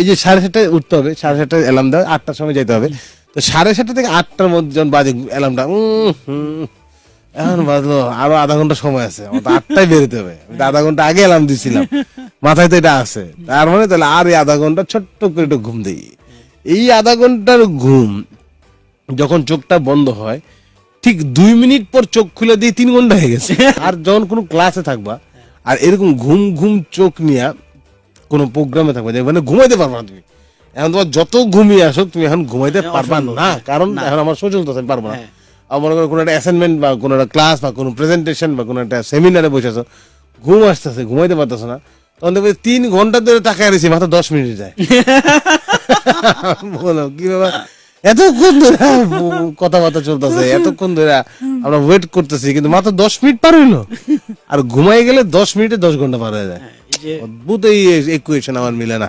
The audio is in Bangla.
এই যে সাড়ে সাতটায় উঠতে হবে সাড়ে সাতটায় অ্যালার্ম দেওয়া আটটার সময় যেতে হবে। তো সাড়ে সাতটা থেকে আটটার মধ্যে যখন বাজে অ্যালার্মটা এখন বাজলো আরও আধা ঘণ্টা সময় আছে আমার আটটায় বেরোতে হবে। আধা ঘণ্টা আগে অ্যালার্ম দিছিলাম মাথায় তো এটা আছে। তার মানে তাহলে আর এই আধা ঘণ্টা ছোট্ট করে একটু ঘুম দিই। এই আধা ঘণ্টার ঘুম যখন চোখটা বন্ধ হয় ঠিক দুই মিনিট পর চোখ খুলে দিয়ে তিন ঘণ্টা হয়ে গেছে। আর যখন কোনো ক্লাসে থাকবা আর এরকম ঘুম ঘুম চোখ নিয়ে কোনো প্রোগ্রামে থাকবে। মানে ঘুমাইতে পারবা না তুমি। এখন তোমার যত ঘুমিয়ে আসো তুমি এখন ঘুমাইতে পারবা না। হ্যাঁ, কারণ এখন আমার সহ্য হতেছে আমি পারব না। হ্যাঁ। আর মনে করো কোনো একটা অ্যাসাইনমেন্ট বা কোনো একটা ক্লাস বা কোনো প্রেজেন্টেশন বা কোনো একটা সেমিনারে বসে আছো ঘুম আসতেছে ঘুমাইতে পারতেছো না। তখন দেখবে তিন ঘণ্টা ধরে টাকা রয়েছে মাত্র দশ মিনিট যায়। বলো কি বাবা এতক্ষণ ধরে কথাবার্তা চলতেছে এতক্ষণ ধরে আমরা ওয়েট করতেছি কিন্তু মাত্র দশ মিনিট পার হইল। আর ঘুমাই গেলে দশ মিনিটে দশ ঘণ্টা পার হয়ে যায়। হ্যাঁ, অদ্ভুত এই ইকুয়েশন আমার মিলে না।